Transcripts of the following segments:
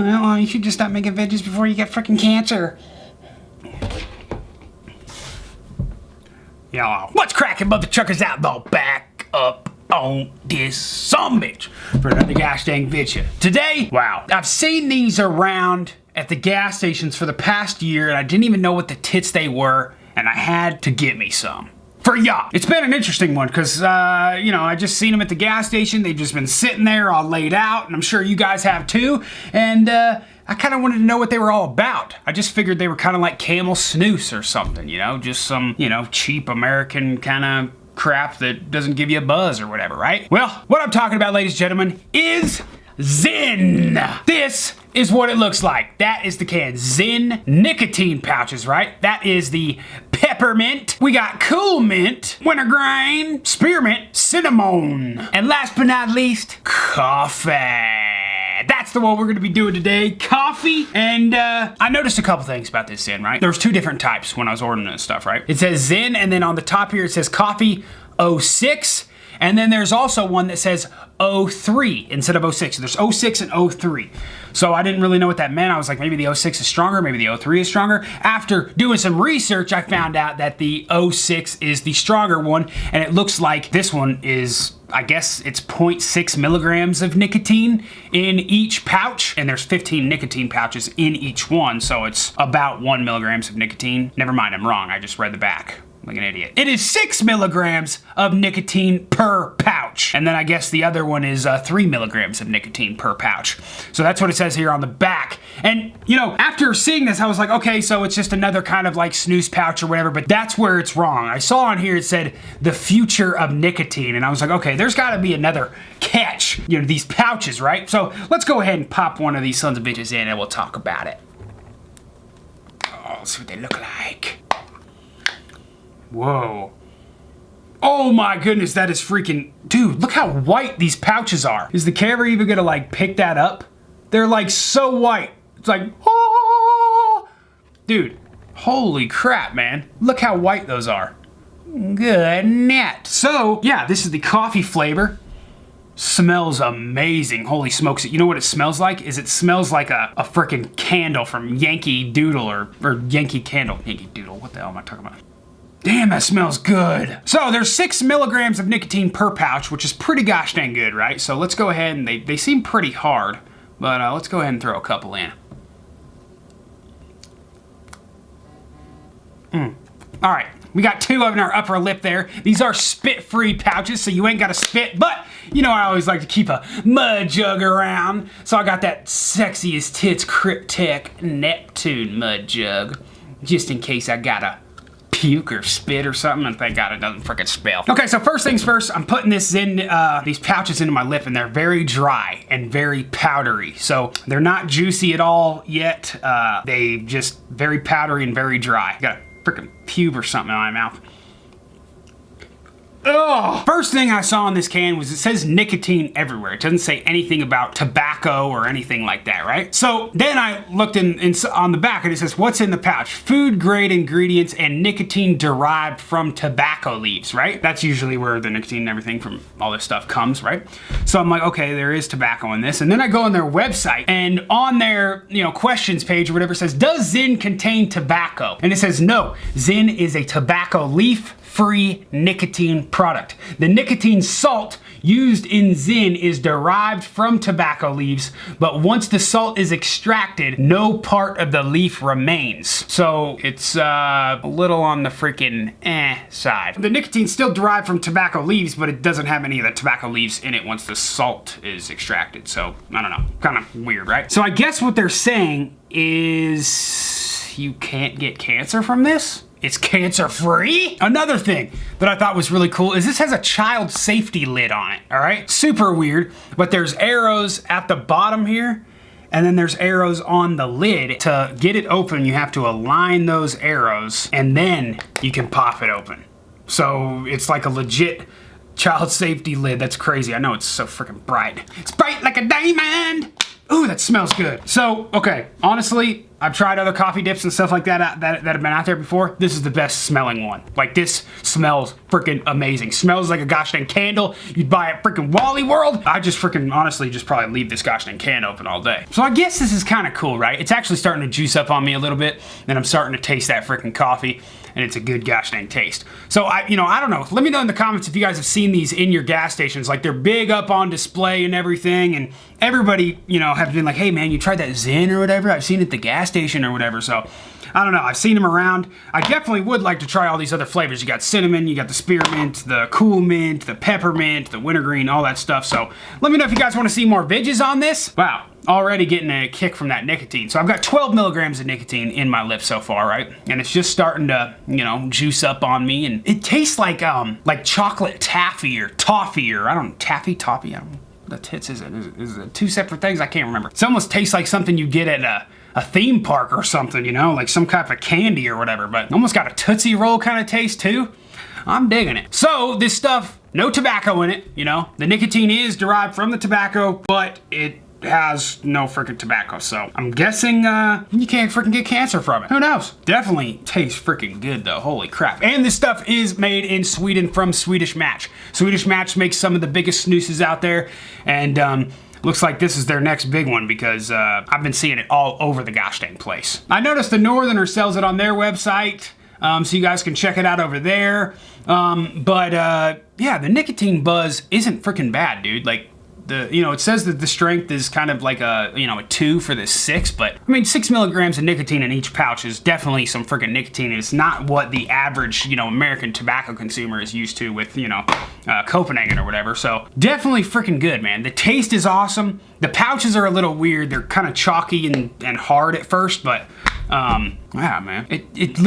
well, you should just stop making veggies before you get freaking cancer. Y'all, what's cracking, mother truckers out the back up on this some bitch for another gosh dang video. Today, wow, I've seen these around at the gas stations for the past year and I didn't even know what the tits they were and I had to get me some for y'all. It's been an interesting one because, uh, you know, I just seen them at the gas station. They've just been sitting there all laid out, and I'm sure you guys have too. And, uh, I kind of wanted to know what they were all about. I just figured they were kind of like camel snus or something, you know, just some, you know, cheap American kind of crap that doesn't give you a buzz or whatever, right? Well, what I'm talking about, ladies and gentlemen, is Zyn. This is what it looks like. That is the can. Zyn nicotine pouches, right? That is the peppermint. We got cool mint, wintergreen, spearmint, cinnamon, and last but not least, coffee that's the one we're gonna be doing today. Coffee, and uh, I noticed a couple things about this Zyn, right? There's two different types when I was ordering this stuff, right? It says Zyn, and then on the top here it says coffee 06, and then there's also one that says 03 instead of 06. So There's 06 and 03. So I didn't really know what that meant. I was like, maybe the 06 is stronger, maybe the 03 is stronger. After doing some research, I found out that the 06 is the stronger one, and it looks like this one is I guess it's 0.6 milligrams of nicotine in each pouch, and there's 15 nicotine pouches in each one, so it's about one milligrams of nicotine. Never mind, I'm wrong, I just read the back like an idiot. It is six milligrams of nicotine per pouch. And then I guess the other one is uh, three milligrams of nicotine per pouch. So that's what it says here on the back. And, you know, after seeing this, I was like, okay, so it's just another kind of like snus pouch or whatever, but that's where it's wrong. I saw on here it said the future of nicotine, and I was like, okay, there's gotta be another catch, you know, these pouches, right? So let's go ahead and pop one of these sons of bitches in and we'll talk about it. Oh, see what they look like. Whoa. Oh my goodness, that is freaking... Dude, look how white these pouches are. Is the camera even gonna like pick that up? They're like so white. It's like, oh! Dude, holy crap, man. Look how white those are. Good net. So, yeah, this is the coffee flavor. Smells amazing. Holy smokes. You know what it smells like? Is it smells like a, a freaking candle from Yankee Doodle or, or Yankee Candle. Yankee Doodle, what the hell am I talking about? Damn, that smells good. So there's six milligrams of nicotine per pouch, which is pretty gosh dang good, right? So let's go ahead and they, they seem pretty hard, but uh, let's go ahead and throw a couple in. Mm. All right, we got two of in our upper lip there. These are spit-free pouches, so you ain't gotta spit, but you know I always like to keep a mud jug around. So I got that sexiest tits Kryptek Neptune mud jug, just in case I gotta puke or spit or something, and thank God it doesn't freaking spill. Okay, so first things first, I'm putting this in, uh, these pouches into my lip, and they're very dry and very powdery. So they're not juicy at all yet. Uh, they just very powdery and very dry. Got a freaking pube or something in my mouth. First thing I saw on this can was it says nicotine everywhere. It doesn't say anything about tobacco or anything like that, right? So then I looked in, in, on the back and it says, what's in the pouch? Food grade ingredients and nicotine derived from tobacco leaves, right? That's usually where the nicotine and everything from all this stuff comes, right? So I'm like, okay, there is tobacco in this. And then I go on their website and on their, you know, questions page or whatever says, does Zyn contain tobacco? And it says, no, Zyn is a tobacco leaf free nicotine product. The nicotine salt used in Zyn is derived from tobacco leaves, but once the salt is extracted, no part of the leaf remains. So it's uh, a little on the freaking eh side. The nicotine's still derived from tobacco leaves, but it doesn't have any of the tobacco leaves in it once the salt is extracted. So I don't know, kind of weird, right? So I guess what they're saying is you can't get cancer from this? It's cancer free. Another thing that I thought was really cool is this has a child safety lid on it, all right? Super weird, but there's arrows at the bottom here and then there's arrows on the lid. To get it open, you have to align those arrows and then you can pop it open. So it's like a legit child safety lid. That's crazy. I know it's so freaking bright. It's bright like a diamond. Ooh, that smells good. So, okay, honestly, I've tried other coffee dips and stuff like that, uh, that that have been out there before. This is the best smelling one. Like this smells freaking amazing. Smells like a gosh dang candle. You'd buy at freaking Wally World. I just freaking honestly just probably leave this gosh dang can open all day. So I guess this is kind of cool, right? It's actually starting to juice up on me a little bit and I'm starting to taste that freaking coffee and it's a good gosh dang taste. So I, you know, I don't know. Let me know in the comments if you guys have seen these in your gas stations. Like they're big up on display and everything, and everybody, you know, have been like, hey man, you tried that Zyn or whatever? I've seen it at the gas station or whatever. So I don't know. I've seen them around. I definitely would like to try all these other flavors. You got cinnamon, you got the spearmint, the cool mint, the peppermint, the wintergreen, all that stuff. So let me know if you guys want to see more vidges on this. Wow already getting a kick from that nicotine. So I've got 12 milligrams of nicotine in my lips so far, right? And it's just starting to, you know, juice up on me. And it tastes like, um, like chocolate taffy or toffee or I don't know, taffy, toffee, I don't know. The tits is it? Is, it, is it two separate things? I can't remember. It almost tastes like something you get at a, a theme park or something, you know, like some kind of candy or whatever, but almost got a Tootsie Roll kind of taste too. I'm digging it. So this stuff, no tobacco in it, you know. The nicotine is derived from the tobacco, but it has no freaking tobacco. So I'm guessing uh, you can't freaking get cancer from it. Who knows? Definitely tastes freaking good though. Holy crap. And this stuff is made in Sweden from Swedish Match. Swedish Match makes some of the biggest snuses out there. And um, looks like this is their next big one because uh, I've been seeing it all over the gosh dang place. I noticed the Northerner sells it on their website. Um, so you guys can check it out over there. Um, but uh, yeah, the nicotine buzz isn't freaking bad, dude. Like the you know it says that the strength is kind of like a you know a two for the six but I mean six milligrams of nicotine in each pouch is definitely some freaking nicotine it's not what the average you know American tobacco consumer is used to with you know uh, Copenhagen or whatever so definitely freaking good man the taste is awesome the pouches are a little weird they're kind of chalky and, and hard at first but um yeah man it, it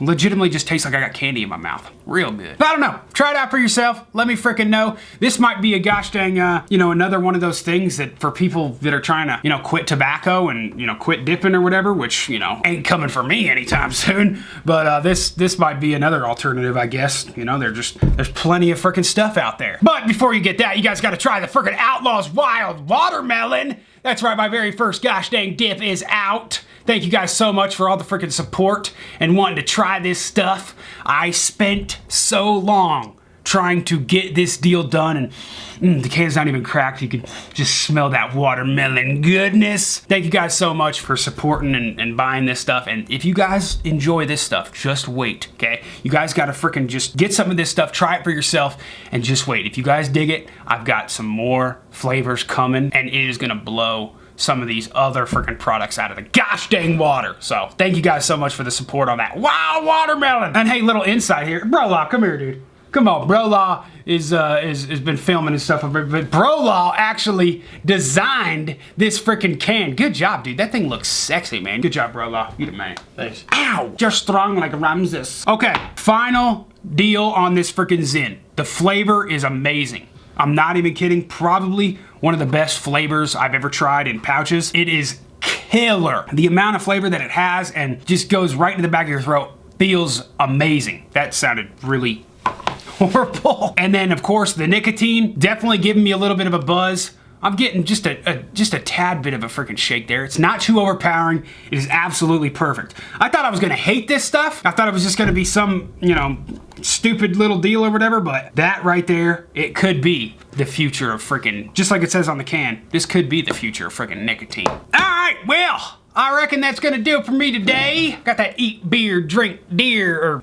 legitimately just tastes like I got candy in my mouth. Real good. I don't know. Try it out for yourself. Let me freaking know. This might be a gosh dang, uh, you know, another one of those things that for people that are trying to, you know, quit tobacco and, you know, quit dipping or whatever, which, you know, ain't coming for me anytime soon. But uh, this this might be another alternative, I guess. You know, they're just, there's plenty of freaking stuff out there. But before you get that, you guys got to try the freaking Outlaws Wild Watermelon. That's right, my very first gosh dang dip is out. Thank you guys so much for all the freaking support and wanting to try this stuff. I spent so long trying to get this deal done and mm, the can's not even cracked. You can just smell that watermelon goodness. Thank you guys so much for supporting and, and buying this stuff. And if you guys enjoy this stuff, just wait, okay? You guys gotta freaking just get some of this stuff, try it for yourself, and just wait. If you guys dig it, I've got some more flavors coming and it is gonna blow some of these other freaking products out of the gosh dang water. So thank you guys so much for the support on that. Wow, watermelon! And hey, little insight here. Bro Law, come here, dude. Come on, Bro Law is, uh, is, has been filming and stuff, but Bro Law actually designed this freaking can. Good job, dude. That thing looks sexy, man. Good job, Bro Law. You the man. Thanks. Ow! You're strong like Ramses. Okay, final deal on this freaking Zyn. The flavor is amazing. I'm not even kidding. Probably one of the best flavors I've ever tried in pouches. It is killer. The amount of flavor that it has and just goes right into the back of your throat feels amazing. That sounded really horrible. And then of course the nicotine definitely giving me a little bit of a buzz. I'm getting just a, a, just a tad bit of a freaking shake there. It's not too overpowering. It is absolutely perfect. I thought I was gonna hate this stuff. I thought it was just gonna be some, you know, stupid little deal or whatever, but that right there, it could be the future of freaking, just like it says on the can, this could be the future of freaking nicotine. All right, well, I reckon that's gonna do it for me today. Got that eat beer, drink deer, or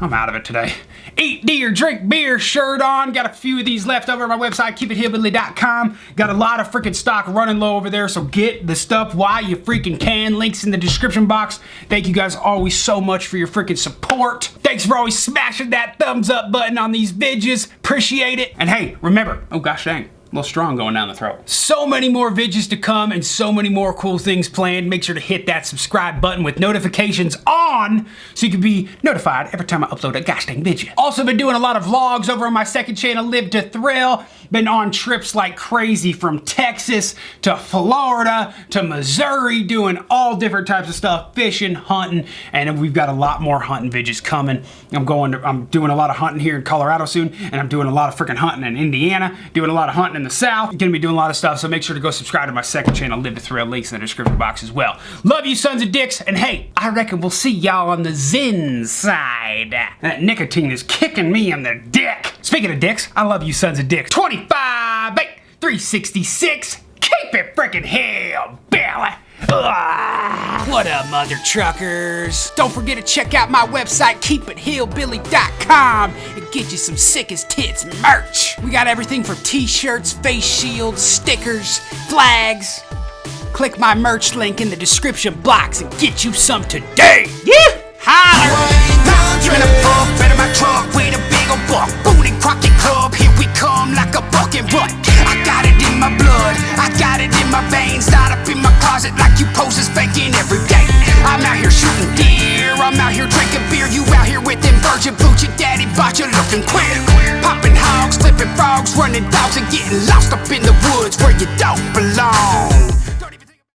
I'm out of it today. Eat deer, drink beer shirt on. Got a few of these left over on my website, keepithillbilly.com. Got a lot of freaking stock running low over there, so get the stuff while you freaking can. Links in the description box. Thank you guys always so much for your freaking support. Thanks for always smashing that thumbs up button on these vidges. Appreciate it. And hey, remember, oh gosh dang, little strong going down the throat. So many more vidges to come and so many more cool things planned. Make sure to hit that subscribe button with notifications on on so you can be notified every time I upload a gosh dang video. Also been doing a lot of vlogs over on my second channel, Live to Thrill. Been on trips like crazy from Texas to Florida to Missouri, doing all different types of stuff, fishing, hunting, and we've got a lot more hunting videos coming. I'm going to, I'm doing a lot of hunting here in Colorado soon, and I'm doing a lot of freaking hunting in Indiana, doing a lot of hunting in the South. Gonna be doing a lot of stuff, so make sure to go subscribe to my second channel, Live to Thrill, links in the description box as well. Love you sons of dicks, and hey, I reckon we'll see y'all on the Zen side. That nicotine is kicking me in the dick. Speaking of dicks, I love you sons of dicks. 25, 8, 366, keep it freaking hell, Billy. Ugh. What up, mother truckers? Don't forget to check out my website, keepithillbilly.com, and get you some sick as tits merch. We got everything from t-shirts, face shields, stickers, flags. Click my merch link in the description box and get you some today. Yeah! Holla! Rocket Club, here we come like a bucket what? I got it in my blood, I got it in my veins Not up in my closet like you poses faking every day I'm out here shooting deer, I'm out here drinking beer You out here with them virgin boots, your daddy bought you looking queer Popping hogs, flipping frogs, running dogs And getting lost up in the woods where you don't